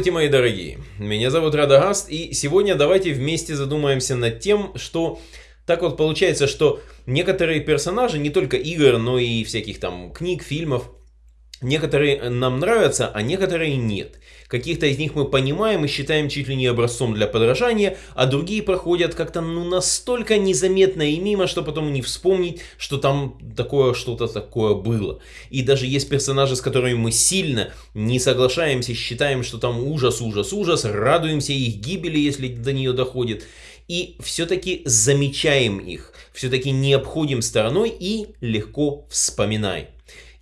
Здравствуйте, мои дорогие! Меня зовут Радагаст, и сегодня давайте вместе задумаемся над тем, что так вот получается, что некоторые персонажи, не только игр, но и всяких там книг, фильмов, Некоторые нам нравятся, а некоторые нет. Каких-то из них мы понимаем и считаем чуть ли не образцом для подражания, а другие проходят как-то ну настолько незаметно и мимо, что потом не вспомнить, что там такое что-то такое было. И даже есть персонажи, с которыми мы сильно не соглашаемся, считаем, что там ужас, ужас, ужас, радуемся их гибели, если до нее доходит. И все-таки замечаем их, все-таки не обходим стороной и легко вспоминаем.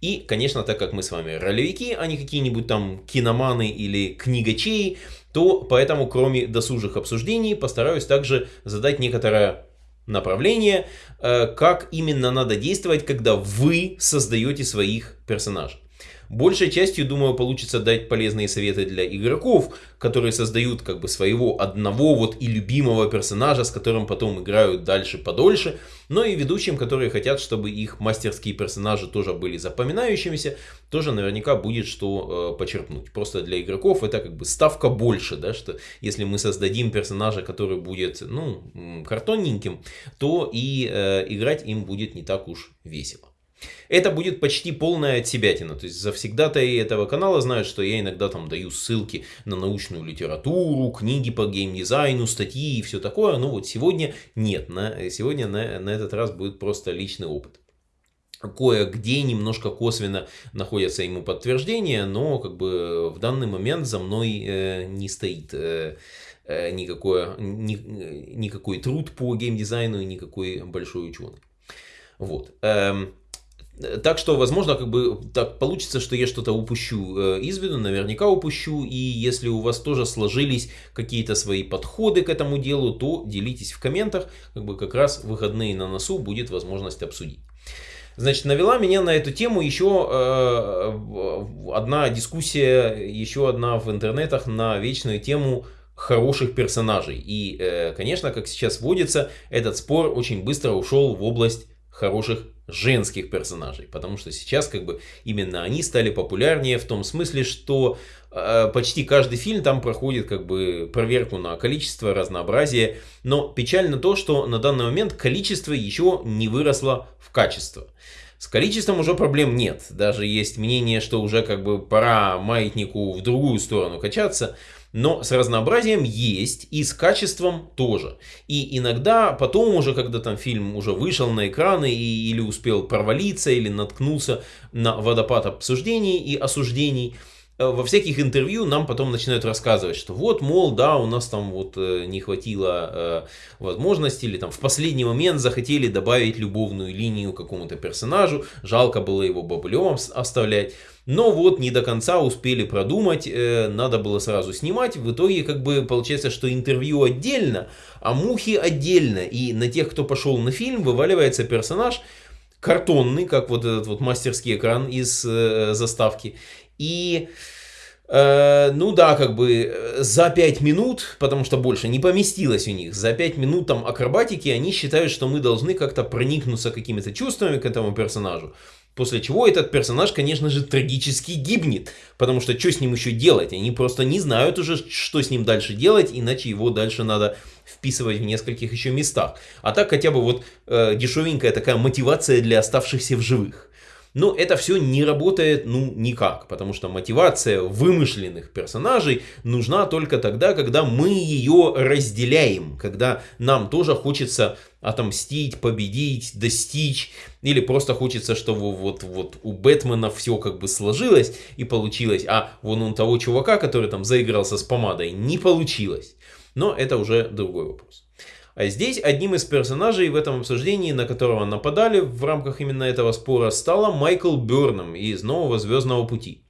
И, конечно, так как мы с вами ролевики, а не какие-нибудь там киноманы или книгачеи, то поэтому, кроме досужих обсуждений, постараюсь также задать некоторое направление, э, как именно надо действовать, когда вы создаете своих персонажей. Большей частью, думаю, получится дать полезные советы для игроков, которые создают как бы своего одного вот и любимого персонажа, с которым потом играют дальше подольше, но и ведущим, которые хотят, чтобы их мастерские персонажи тоже были запоминающимися, тоже наверняка будет что э, почерпнуть. Просто для игроков это как бы ставка больше, да, что если мы создадим персонажа, который будет, ну, картонненьким, то и э, играть им будет не так уж весело. Это будет почти полная отсебятина. То есть завсегда-то и этого канала знают, что я иногда там даю ссылки на научную литературу, книги по геймдизайну, статьи и все такое. Но вот сегодня нет. На, сегодня на, на этот раз будет просто личный опыт. Кое-где немножко косвенно находятся ему подтверждения, но как бы в данный момент за мной э, не стоит э, э никакое, ни, никакой труд по геймдизайну и никакой большой ученый. Вот. Эм, так что, возможно, как бы так получится, что я что-то упущу э, из виду, наверняка упущу. И если у вас тоже сложились какие-то свои подходы к этому делу, то делитесь в комментах. Как бы как раз выходные на носу будет возможность обсудить. Значит, навела меня на эту тему еще э, одна дискуссия, еще одна в интернетах на вечную тему хороших персонажей. И, э, конечно, как сейчас водится, этот спор очень быстро ушел в область хороших женских персонажей, потому что сейчас как бы именно они стали популярнее в том смысле, что э, почти каждый фильм там проходит как бы проверку на количество, разнообразие, но печально то, что на данный момент количество еще не выросло в качество. С количеством уже проблем нет, даже есть мнение, что уже как бы пора маятнику в другую сторону качаться, но с разнообразием есть и с качеством тоже. И иногда потом уже, когда там фильм уже вышел на экраны и, или успел провалиться, или наткнулся на водопад обсуждений и осуждений, во всяких интервью нам потом начинают рассказывать, что вот, мол, да, у нас там вот э, не хватило э, возможности, или там в последний момент захотели добавить любовную линию какому-то персонажу, жалко было его бабулем оставлять. Но вот не до конца успели продумать, э, надо было сразу снимать. В итоге как бы получается, что интервью отдельно, а мухи отдельно. И на тех, кто пошел на фильм, вываливается персонаж картонный, как вот этот вот мастерский экран из э, заставки. И... Э, ну да, как бы э, за 5 минут, потому что больше не поместилось у них, за 5 минут там акробатики, они считают, что мы должны как-то проникнуться какими-то чувствами к этому персонажу. После чего этот персонаж, конечно же, трагически гибнет. Потому что что с ним еще делать? Они просто не знают уже, что с ним дальше делать, иначе его дальше надо вписывать в нескольких еще местах. А так хотя бы вот э, дешевенькая такая мотивация для оставшихся в живых. Но это все не работает ну никак, потому что мотивация вымышленных персонажей нужна только тогда, когда мы ее разделяем, когда нам тоже хочется отомстить, победить, достичь, или просто хочется, чтобы вот, вот у Бэтмена все как бы сложилось и получилось, а вон у того чувака, который там заигрался с помадой, не получилось. Но это уже другой вопрос. А здесь одним из персонажей в этом обсуждении, на которого нападали в рамках именно этого спора, стала Майкл Бёрном из «Нового Звездного пути».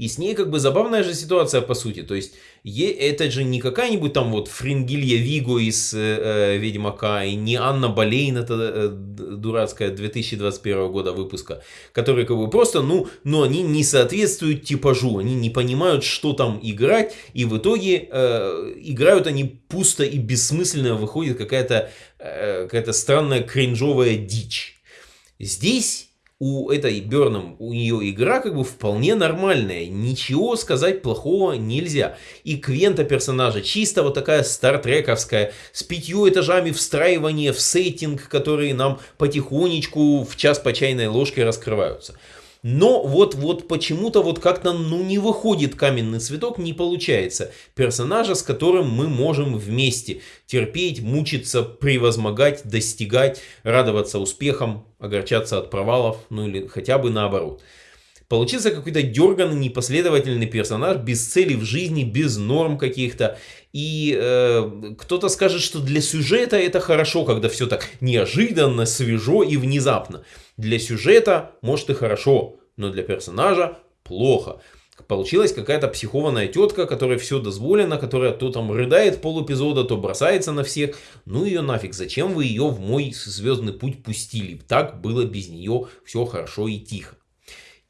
И с ней как бы забавная же ситуация по сути. То есть это же не какая-нибудь там вот Фрингилья Виго из э, э, Ведьмака и не Анна Болейн, это э, дурацкая 2021 года выпуска, которые как бы просто, ну, но они не соответствуют типажу, они не понимают, что там играть, и в итоге э, играют они пусто и бессмысленно, выходит какая-то э, какая странная кринжовая дичь. Здесь у этой Берном, у нее игра как бы вполне нормальная. Ничего сказать плохого нельзя. И Квента персонажа чисто вот такая стартрековская, с пятью этажами встраивания в сеттинг, которые нам потихонечку в час по чайной ложке раскрываются. Но вот, вот почему-то вот как-то ну не выходит каменный цветок, не получается. Персонажа, с которым мы можем вместе терпеть, мучиться, превозмогать, достигать, радоваться успехам, огорчаться от провалов, ну или хотя бы наоборот. Получился какой-то дерганный, непоследовательный персонаж, без цели в жизни, без норм каких-то. И э, кто-то скажет, что для сюжета это хорошо, когда все так неожиданно, свежо и внезапно. Для сюжета, может, и хорошо, но для персонажа плохо. Получилась какая-то психованная тетка, которой все дозволено, которая то там рыдает пол эпизода, то бросается на всех. Ну ее нафиг, зачем вы ее в мой звездный путь пустили? Так было без нее все хорошо и тихо.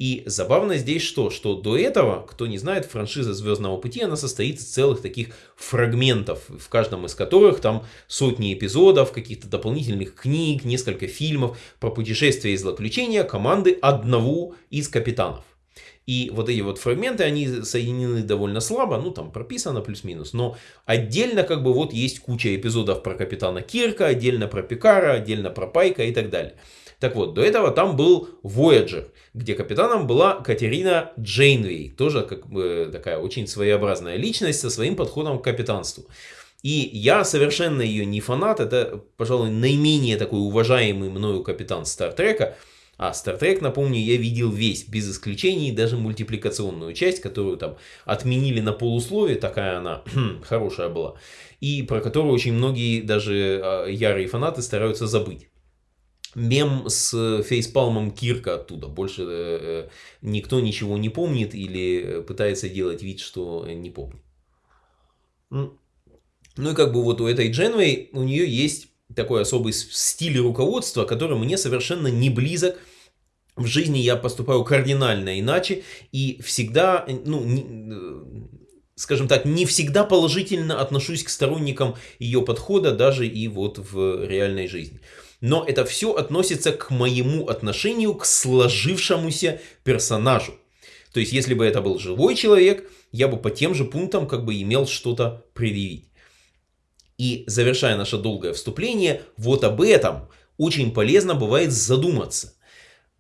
И забавно здесь что? Что до этого, кто не знает, франшиза Звездного пути, она состоит из целых таких фрагментов, в каждом из которых там сотни эпизодов, каких-то дополнительных книг, несколько фильмов про путешествия и злоключения команды одного из капитанов. И вот эти вот фрагменты, они соединены довольно слабо, ну там прописано плюс-минус, но отдельно как бы вот есть куча эпизодов про капитана Кирка, отдельно про Пикара, отдельно про Пайка и так далее. Так вот, до этого там был Voyager, где капитаном была Катерина Джейнвей, тоже как бы такая очень своеобразная личность со своим подходом к капитанству. И я совершенно ее не фанат, это, пожалуй, наименее такой уважаемый мною капитан Стартрека. А Стартрек, напомню, я видел весь, без исключений, даже мультипликационную часть, которую там отменили на полусловие, такая она хорошая была, и про которую очень многие, даже а, ярые фанаты, стараются забыть мем с фейспалмом Кирка оттуда. Больше э, никто ничего не помнит или пытается делать вид, что не помнит. Ну и как бы вот у этой Дженвей, у нее есть такой особый стиль руководства, который мне совершенно не близок. В жизни я поступаю кардинально иначе и всегда, ну, не, э, скажем так, не всегда положительно отношусь к сторонникам ее подхода, даже и вот в реальной жизни но это все относится к моему отношению к сложившемуся персонажу. То есть, если бы это был живой человек, я бы по тем же пунктам как бы имел что-то предъявить. И завершая наше долгое вступление, вот об этом очень полезно бывает задуматься.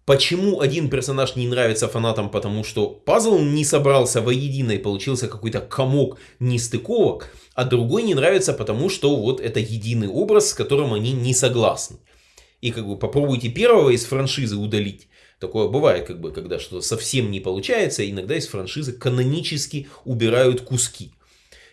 Почему один персонаж не нравится фанатам, потому что пазл не собрался воедино и получился какой-то комок нестыковок, а другой не нравится, потому что вот это единый образ, с которым они не согласны и как бы попробуйте первого из франшизы удалить. Такое бывает, как бы, когда что-то совсем не получается, иногда из франшизы канонически убирают куски.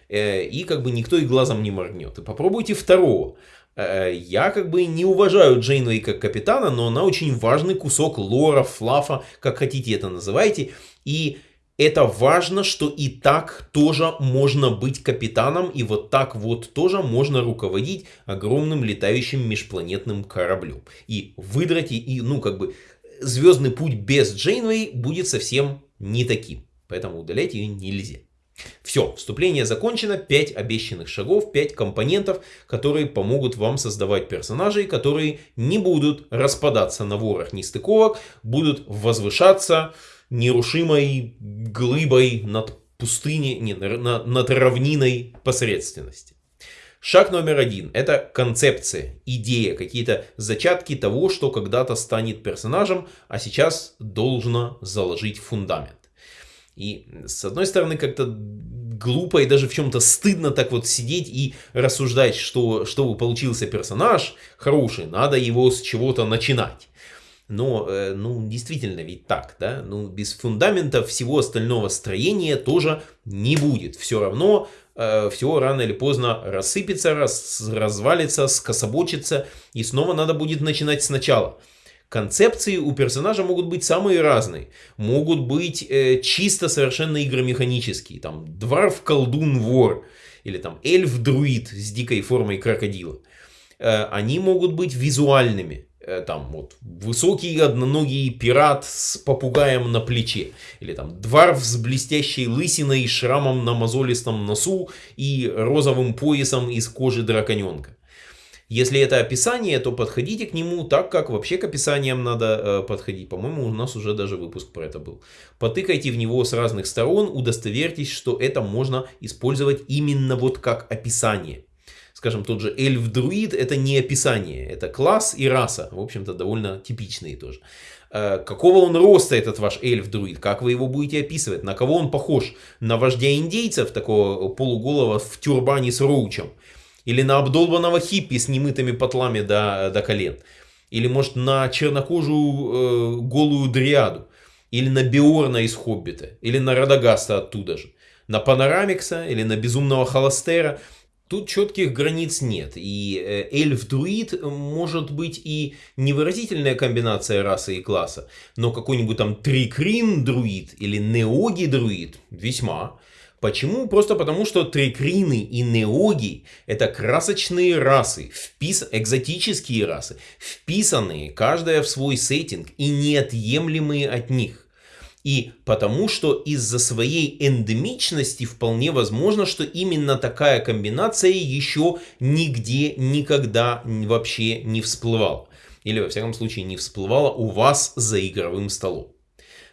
Э, и как бы никто и глазом не моргнет. И попробуйте второго. Э, я как бы не уважаю Джейнвей как капитана, но она очень важный кусок лора, флафа, как хотите это называйте. И это важно, что и так тоже можно быть капитаном, и вот так вот тоже можно руководить огромным летающим межпланетным кораблем. И выдрать, и, ну, как бы, звездный путь без Джейнвей будет совсем не таким. Поэтому удалять ее нельзя. Все, вступление закончено, 5 обещанных шагов, 5 компонентов, которые помогут вам создавать персонажей, которые не будут распадаться на ворох нестыковок, будут возвышаться, нерушимой глыбой над пустыней, не, на, над равниной посредственности. Шаг номер один – это концепция, идея, какие-то зачатки того, что когда-то станет персонажем, а сейчас должно заложить фундамент. И с одной стороны как-то глупо и даже в чем-то стыдно так вот сидеть и рассуждать, что чтобы получился персонаж хороший, надо его с чего-то начинать. Но, э, ну, действительно ведь так, да? Ну, без фундамента всего остального строения тоже не будет. Все равно э, все рано или поздно рассыпется, раз, развалится, скособочится, и снова надо будет начинать сначала. Концепции у персонажа могут быть самые разные. Могут быть э, чисто совершенно игромеханические. Там дворф, колдун, вор. Или там эльф-друид с дикой формой крокодила. Э, они могут быть визуальными. Э, там вот высокий одноногий пират с попугаем на плече. Или там дворф с блестящей лысиной, шрамом на мозолистом носу и розовым поясом из кожи драконенка. Если это описание, то подходите к нему так, как вообще к описаниям надо э, подходить. По-моему, у нас уже даже выпуск про это был. Потыкайте в него с разных сторон, удостоверьтесь, что это можно использовать именно вот как описание. Скажем, тот же эльф-друид это не описание, это класс и раса. В общем-то, довольно типичные тоже. Э, какого он роста этот ваш эльф-друид? Как вы его будете описывать? На кого он похож? На вождя индейцев, такого полуголого в тюрбане с роучем? Или на обдолбанного хиппи с немытыми потлами до, до колен. Или, может, на чернокожую э, голую дриаду. Или на Биорна из Хоббита. Или на Радагаста оттуда же. На Панорамикса или на Безумного Холостера. Тут четких границ нет. И э, эльф-друид может быть и невыразительная комбинация расы и класса. Но какой-нибудь там трикрин-друид или неоги-друид весьма. Почему? Просто потому, что трикрины и неоги это красочные расы, впис... экзотические расы, вписанные каждая в свой сеттинг и неотъемлемые от них. И потому что из-за своей эндемичности вполне возможно, что именно такая комбинация еще нигде никогда вообще не всплывала. Или во всяком случае не всплывала у вас за игровым столом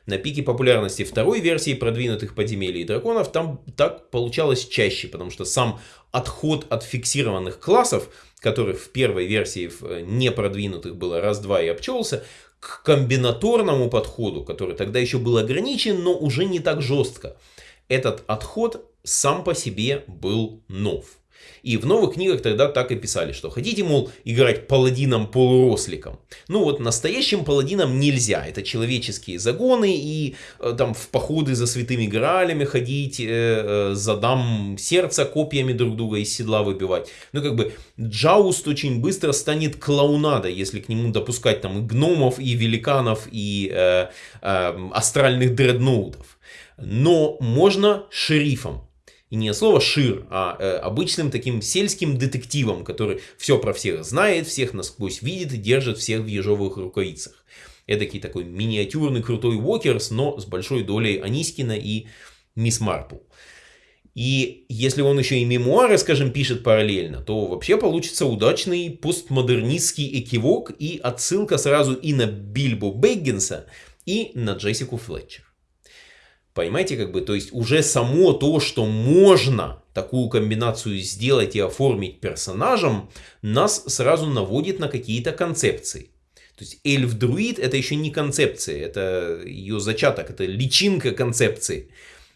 на пике популярности второй версии продвинутых подземелий и драконов там так получалось чаще, потому что сам отход от фиксированных классов, которых в первой версии э, непродвинутых было раз-два и обчелся, к комбинаторному подходу, который тогда еще был ограничен, но уже не так жестко. Этот отход сам по себе был нов. И в новых книгах тогда так и писали, что хотите, мол, играть паладином-полуросликом. Ну вот настоящим паладинам нельзя. Это человеческие загоны и э, там в походы за святыми гралями ходить, э, э, за дам сердца копьями друг друга из седла выбивать. Ну как бы Джауст очень быстро станет клоунадой, если к нему допускать там и гномов, и великанов, и э, э, астральных дредноутов. Но можно шерифом. И не слово шир, а э, обычным таким сельским детективом, который все про всех знает, всех насквозь видит и держит всех в ежовых рукавицах. Эдакий такой миниатюрный крутой Уокерс, но с большой долей Анискина и Мисс Марпл. И если он еще и мемуары, скажем, пишет параллельно, то вообще получится удачный постмодернистский экивок и отсылка сразу и на Бильбо Бэггинса, и на Джессику Флетчер. Понимаете, как бы, то есть уже само то, что можно такую комбинацию сделать и оформить персонажем, нас сразу наводит на какие-то концепции. То есть эльф-друид это еще не концепция, это ее зачаток, это личинка концепции.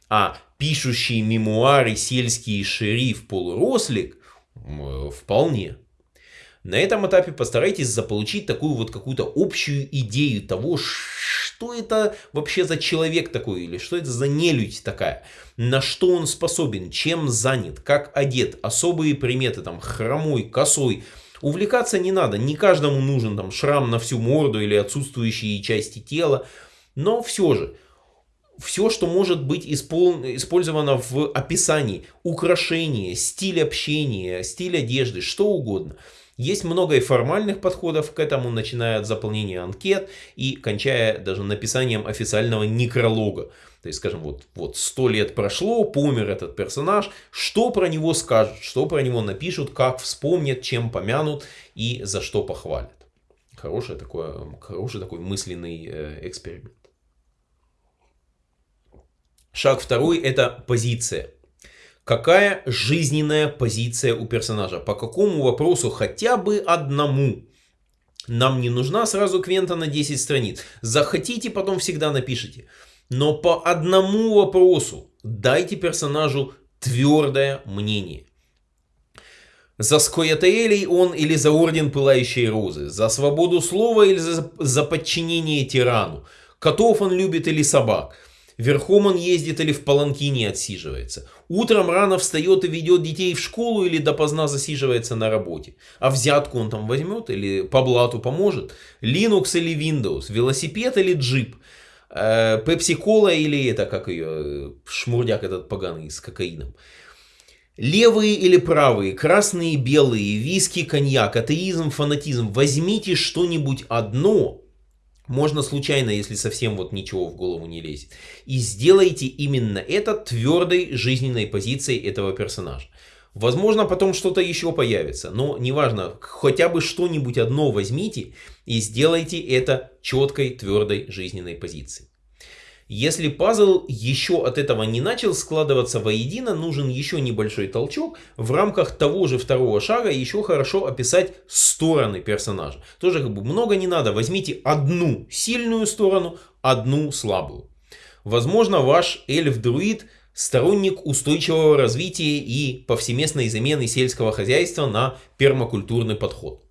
А пишущий мемуары сельский шериф-полурослик вполне. На этом этапе постарайтесь заполучить такую вот какую-то общую идею того, что это вообще за человек такой, или что это за нелюдь такая, на что он способен, чем занят, как одет, особые приметы, там, хромой, косой. Увлекаться не надо, не каждому нужен там шрам на всю морду или отсутствующие части тела, но все же, все, что может быть испол... использовано в описании, украшение, стиль общения, стиль одежды, что угодно – есть много и формальных подходов к этому, начиная от заполнения анкет и кончая даже написанием официального некролога. То есть, скажем, вот, вот 100 лет прошло, помер этот персонаж, что про него скажут, что про него напишут, как вспомнят, чем помянут и за что похвалят. Хороший такой, хороший такой мысленный э, эксперимент. Шаг второй это позиция. Какая жизненная позиция у персонажа? По какому вопросу хотя бы одному? Нам не нужна сразу квента на 10 страниц. Захотите, потом всегда напишите. Но по одному вопросу дайте персонажу твердое мнение. За Скоятаэлей он или за Орден Пылающей Розы? За свободу слова или за, за подчинение тирану? Котов он любит или собак? Верхом он ездит или в паланкине отсиживается. Утром рано встает и ведет детей в школу или допоздна засиживается на работе. А взятку он там возьмет или по блату поможет. Linux или Windows, велосипед или джип. Пепси-кола или это, как ее, шмурдяк этот поганый с кокаином. Левые или правые, красные, белые, виски, коньяк, атеизм, фанатизм. Возьмите что-нибудь одно, можно случайно, если совсем вот ничего в голову не лезет. И сделайте именно это твердой жизненной позицией этого персонажа. Возможно, потом что-то еще появится, но неважно, хотя бы что-нибудь одно возьмите и сделайте это четкой, твердой жизненной позицией. Если пазл еще от этого не начал складываться воедино, нужен еще небольшой толчок. В рамках того же второго шага еще хорошо описать стороны персонажа. Тоже как бы много не надо. Возьмите одну сильную сторону, одну слабую. Возможно, ваш эльф-друид сторонник устойчивого развития и повсеместной замены сельского хозяйства на пермакультурный подход.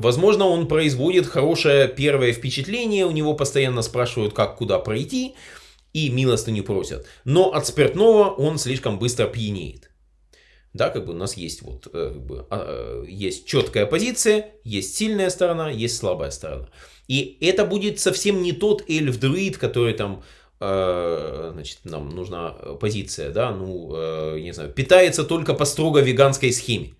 Возможно, он производит хорошее первое впечатление, у него постоянно спрашивают, как куда пройти, и милостыню просят. Но от спиртного он слишком быстро пьянеет. Да, как бы у нас есть вот, э, как бы, а, э, есть четкая позиция, есть сильная сторона, есть слабая сторона. И это будет совсем не тот эльф-друид, который там, э, значит, нам нужна позиция, да, ну, не знаю, питается только по строго веганской схеме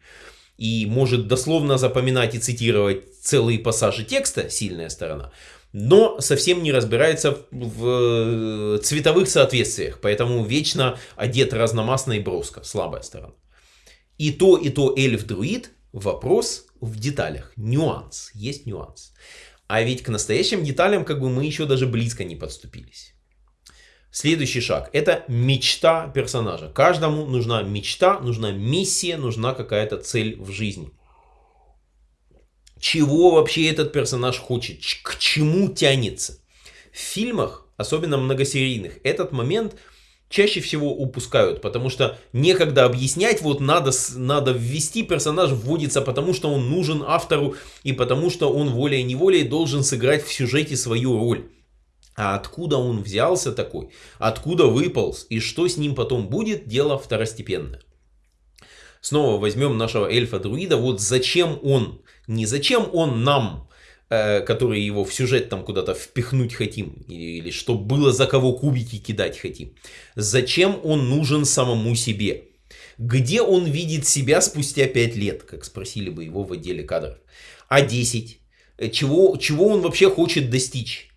и может дословно запоминать и цитировать целые пассажи текста, сильная сторона, но совсем не разбирается в э, цветовых соответствиях, поэтому вечно одет разномастно и броско, слабая сторона. И то, и то эльф-друид, вопрос в деталях, нюанс, есть нюанс. А ведь к настоящим деталям как бы мы еще даже близко не подступились. Следующий шаг – это мечта персонажа. Каждому нужна мечта, нужна миссия, нужна какая-то цель в жизни. Чего вообще этот персонаж хочет, к чему тянется. В фильмах, особенно многосерийных, этот момент чаще всего упускают, потому что некогда объяснять, вот надо, надо ввести, персонаж вводится, потому что он нужен автору и потому что он волей-неволей должен сыграть в сюжете свою роль. А откуда он взялся такой, откуда выполз и что с ним потом будет, дело второстепенное. Снова возьмем нашего эльфа-друида, вот зачем он, не зачем он нам, э, которые его в сюжет там куда-то впихнуть хотим, или, или чтобы было за кого кубики кидать хотим. Зачем он нужен самому себе? Где он видит себя спустя 5 лет, как спросили бы его в отделе кадров? А 10? Чего, чего он вообще хочет достичь?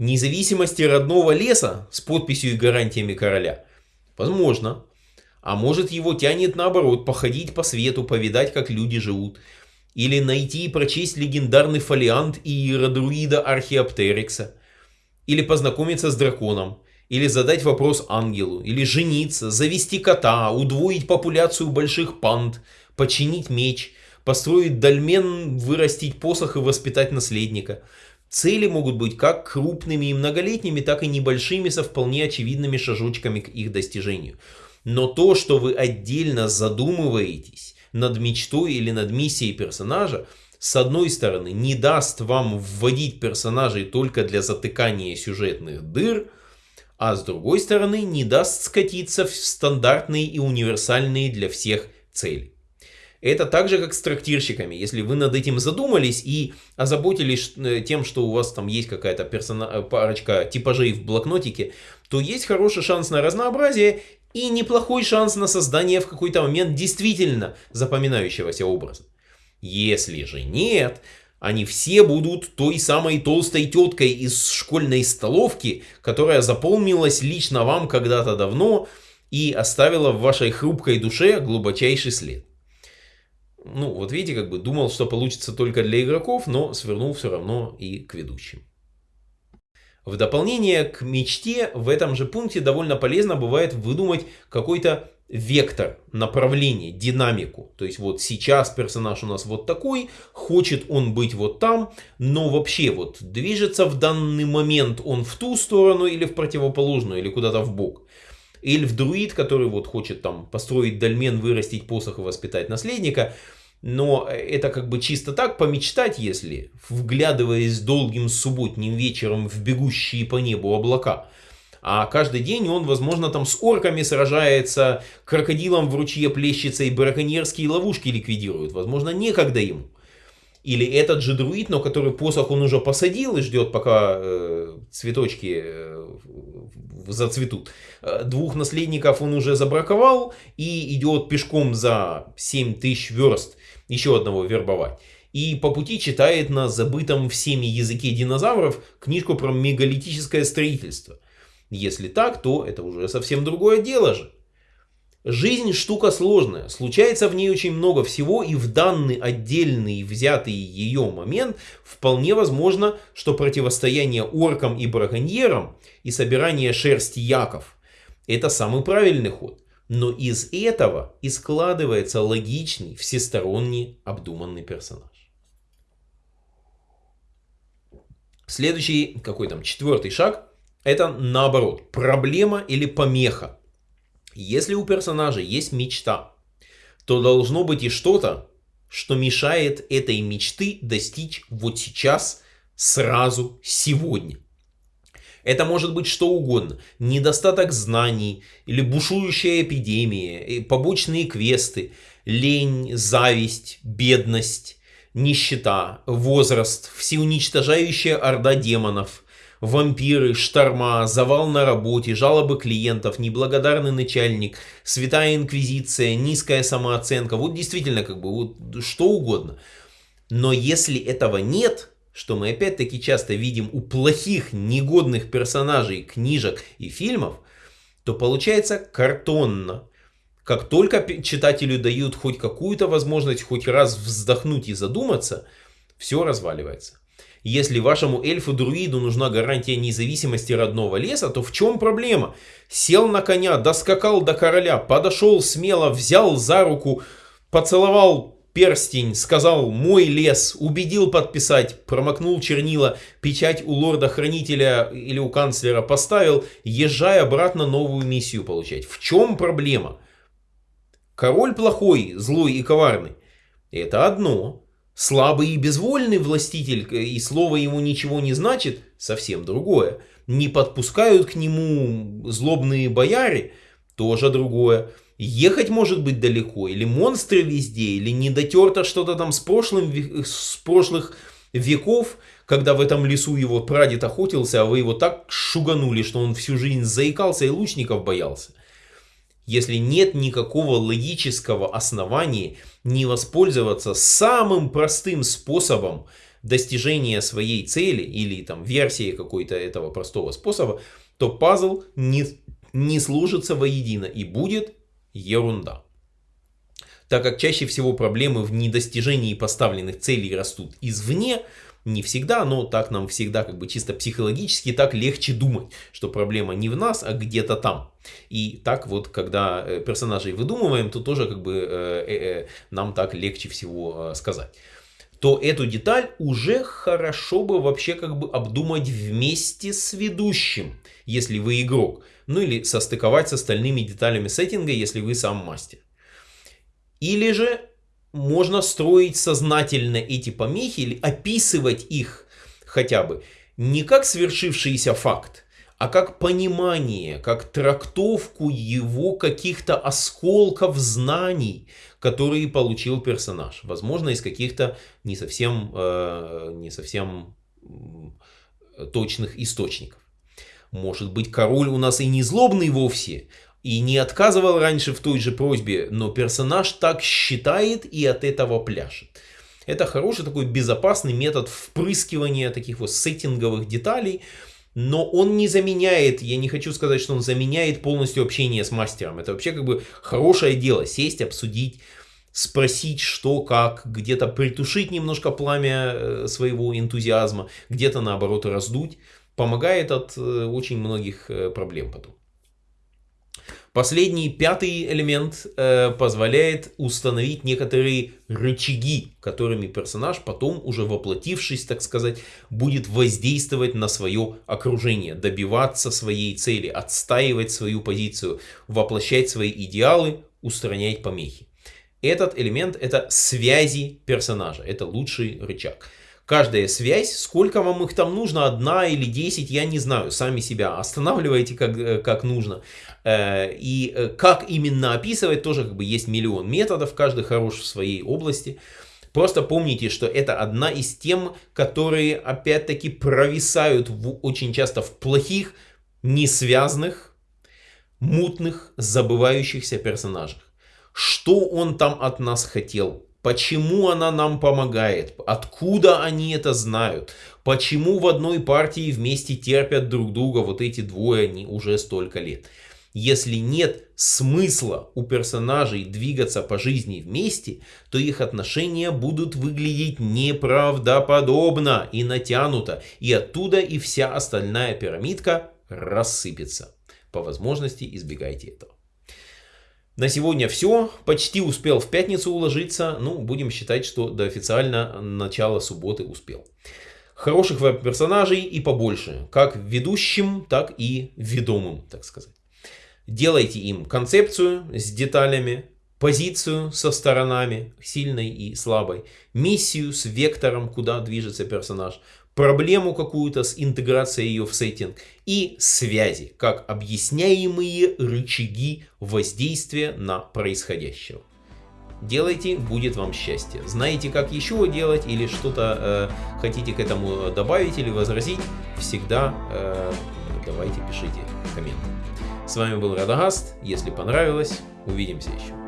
Независимости родного леса с подписью и гарантиями короля? Возможно. А может его тянет наоборот, походить по свету, повидать, как люди живут. Или найти и прочесть легендарный фолиант иеродруида Археоптерикса. Или познакомиться с драконом. Или задать вопрос ангелу. Или жениться, завести кота, удвоить популяцию больших панд, починить меч, построить дольмен, вырастить посох и воспитать наследника – Цели могут быть как крупными и многолетними, так и небольшими со вполне очевидными шажочками к их достижению. Но то, что вы отдельно задумываетесь над мечтой или над миссией персонажа, с одной стороны, не даст вам вводить персонажей только для затыкания сюжетных дыр, а с другой стороны, не даст скатиться в стандартные и универсальные для всех цели. Это так же, как с трактирщиками. Если вы над этим задумались и озаботились э, тем, что у вас там есть какая-то персона... Э, парочка типажей в блокнотике, то есть хороший шанс на разнообразие и неплохой шанс на создание в какой-то момент действительно запоминающегося образа. Если же нет, они все будут той самой толстой теткой из школьной столовки, которая заполнилась лично вам когда-то давно и оставила в вашей хрупкой душе глубочайший след. Ну, вот видите, как бы думал, что получится только для игроков, но свернул все равно и к ведущим. В дополнение к мечте в этом же пункте довольно полезно бывает выдумать какой-то вектор, направление, динамику. То есть вот сейчас персонаж у нас вот такой, хочет он быть вот там, но вообще вот движется в данный момент он в ту сторону или в противоположную, или куда-то в бок. Эльф-друид, который вот хочет там построить дольмен, вырастить посох и воспитать наследника. Но это как бы чисто так помечтать, если, вглядываясь долгим субботним вечером в бегущие по небу облака. А каждый день он, возможно, там с орками сражается, крокодилом в ручье плещется и браконьерские ловушки ликвидирует. Возможно, некогда ему. Или этот же друид, но который посох он уже посадил и ждет, пока э, цветочки э, зацветут. Э, двух наследников он уже забраковал и идет пешком за 7 тысяч верст еще одного вербовать. И по пути читает на забытом всеми языке динозавров книжку про мегалитическое строительство. Если так, то это уже совсем другое дело же. Жизнь штука сложная, случается в ней очень много всего, и в данный отдельный взятый ее момент вполне возможно, что противостояние оркам и браконьерам и собирание шерсти яков – это самый правильный ход. Но из этого и складывается логичный, всесторонний, обдуманный персонаж. Следующий, какой там, четвертый шаг, это наоборот, проблема или помеха. Если у персонажа есть мечта, то должно быть и что-то, что мешает этой мечты достичь вот сейчас, сразу, сегодня. Это может быть что угодно. Недостаток знаний, или бушующая эпидемия, побочные квесты, лень, зависть, бедность, нищета, возраст, всеуничтожающая орда демонов, вампиры, шторма, завал на работе, жалобы клиентов, неблагодарный начальник, святая инквизиция, низкая самооценка. Вот действительно как бы вот что угодно. Но если этого нет, что мы опять-таки часто видим у плохих, негодных персонажей книжек и фильмов, то получается картонно. Как только читателю дают хоть какую-то возможность хоть раз вздохнуть и задуматься, все разваливается. Если вашему эльфу-друиду нужна гарантия независимости родного леса, то в чем проблема? Сел на коня, доскакал до короля, подошел смело, взял за руку, поцеловал перстень, сказал «мой лес», убедил подписать, промокнул чернила, печать у лорда-хранителя или у канцлера поставил, езжай обратно новую миссию получать. В чем проблема? Король плохой, злой и коварный. Это одно. Слабый и безвольный властитель, э, и слово ему ничего не значит, совсем другое. Не подпускают к нему злобные бояре, тоже другое. Ехать может быть далеко, или монстры везде, или не дотерто что-то там с, прошлым, с прошлых веков, когда в этом лесу его прадед охотился, а вы его так шуганули, что он всю жизнь заикался и лучников боялся если нет никакого логического основания не воспользоваться самым простым способом достижения своей цели или там версии какой-то этого простого способа, то пазл не, не служится воедино и будет ерунда. Так как чаще всего проблемы в недостижении поставленных целей растут извне, не всегда, но так нам всегда как бы чисто психологически так легче думать, что проблема не в нас, а где-то там. И так вот, когда э, персонажей выдумываем, то тоже как бы э, э, э, нам так легче всего э, сказать то эту деталь уже хорошо бы вообще как бы обдумать вместе с ведущим, если вы игрок. Ну или состыковать с остальными деталями сеттинга, если вы сам мастер. Или же можно строить сознательно эти помехи или описывать их хотя бы не как свершившийся факт, а как понимание, как трактовку его каких-то осколков знаний, которые получил персонаж. Возможно, из каких-то не совсем, э, не совсем точных источников. Может быть, король у нас и не злобный вовсе, и не отказывал раньше в той же просьбе, но персонаж так считает и от этого пляшет. Это хороший такой безопасный метод впрыскивания таких вот сеттинговых деталей, но он не заменяет, я не хочу сказать, что он заменяет полностью общение с мастером. Это вообще как бы хорошее дело, сесть, обсудить, спросить, что, как, где-то притушить немножко пламя э, своего энтузиазма, где-то наоборот раздуть, помогает от э, очень многих э, проблем потом. Последний, пятый элемент э, позволяет установить некоторые рычаги, которыми персонаж потом, уже воплотившись, так сказать, будет воздействовать на свое окружение, добиваться своей цели, отстаивать свою позицию, воплощать свои идеалы, устранять помехи. Этот элемент это связи персонажа, это лучший рычаг. Каждая связь, сколько вам их там нужно, одна или десять, я не знаю, сами себя останавливайте как, э, как нужно. Э, и э, как именно описывать, тоже как бы есть миллион методов, каждый хорош в своей области. Просто помните, что это одна из тем, которые опять-таки провисают в, очень часто в плохих, несвязных, мутных, забывающихся персонажах. Что он там от нас хотел? Почему она нам помогает? Откуда они это знают? Почему в одной партии вместе терпят друг друга вот эти двое они уже столько лет? Если нет смысла у персонажей двигаться по жизни вместе, то их отношения будут выглядеть неправдоподобно и натянуто, и оттуда и вся остальная пирамидка рассыпется. По возможности избегайте этого. На сегодня все. Почти успел в пятницу уложиться. Ну, будем считать, что до официально начала субботы успел. Хороших веб-персонажей и побольше. Как ведущим, так и ведомым, так сказать. Делайте им концепцию с деталями, позицию со сторонами, сильной и слабой, миссию с вектором, куда движется персонаж, проблему какую-то с интеграцией ее в сеттинг и связи, как объясняемые рычаги воздействия на происходящее. Делайте, будет вам счастье. Знаете, как еще делать или что-то э, хотите к этому добавить или возразить, всегда э, давайте пишите комменты. С вами был Радагаст. Если понравилось, увидимся еще.